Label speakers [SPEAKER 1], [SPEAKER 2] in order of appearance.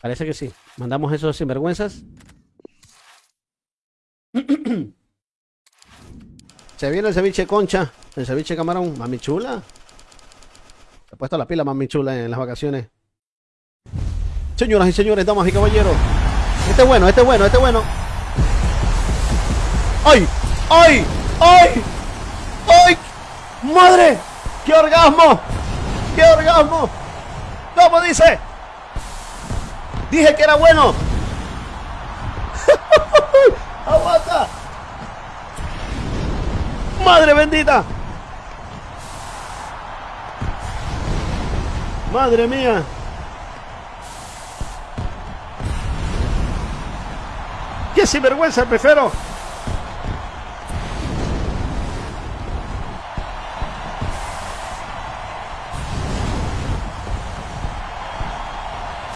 [SPEAKER 1] Parece que sí. Mandamos esos sinvergüenzas. Se viene el ceviche concha, el ceviche camarón, mami chula. Se ha puesto la pila mami chula en las vacaciones. Señoras y señores, damas y caballeros. Este es bueno, este es bueno, este es bueno. ¡Ay! ¡Ay! ¡Ay! ¡Ay! ¡Madre! ¡Qué orgasmo! ¡Qué orgasmo! ¿Cómo dice? Dije que era bueno. ¡Aguanta! ¡Madre bendita! ¡Madre mía! ¡Qué sinvergüenza, prefiero!